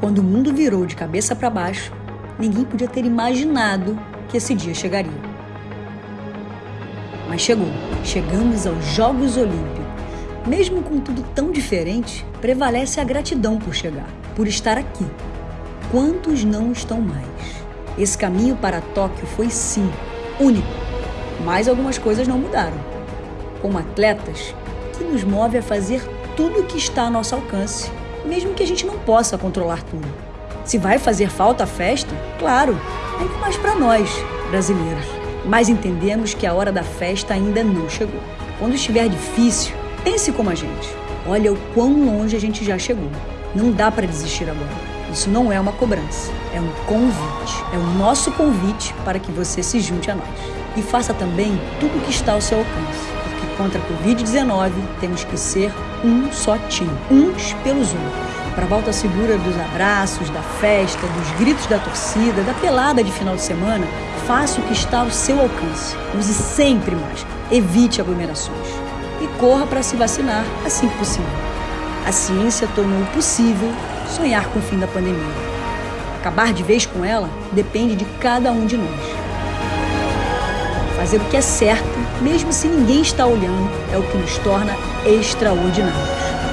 Quando o mundo virou de cabeça para baixo, ninguém podia ter imaginado que esse dia chegaria. Mas chegou. Chegamos aos Jogos Olímpicos. Mesmo com tudo tão diferente, prevalece a gratidão por chegar, por estar aqui. Quantos não estão mais? Esse caminho para Tóquio foi sim único, mas algumas coisas não mudaram. Como atletas, que nos move a fazer tudo o que está a nosso alcance, mesmo que a gente não possa controlar tudo. Se vai fazer falta a festa, claro, ainda mais para nós, brasileiros. Mas entendemos que a hora da festa ainda não chegou. Quando estiver difícil, pense como a gente. Olha o quão longe a gente já chegou. Não dá para desistir agora. Isso não é uma cobrança, é um convite. É o nosso convite para que você se junte a nós. E faça também tudo o que está ao seu alcance. Contra a Covid-19 temos que ser um só time, uns pelos outros para a volta segura dos abraços, da festa, dos gritos da torcida, da pelada de final de semana, faça o que está ao seu alcance. Use sempre máscara, evite aglomerações e corra para se vacinar assim que possível. A ciência tornou possível sonhar com o fim da pandemia. Acabar de vez com ela depende de cada um de nós. Fazer o que é certo, mesmo se ninguém está olhando, é o que nos torna extraordinários.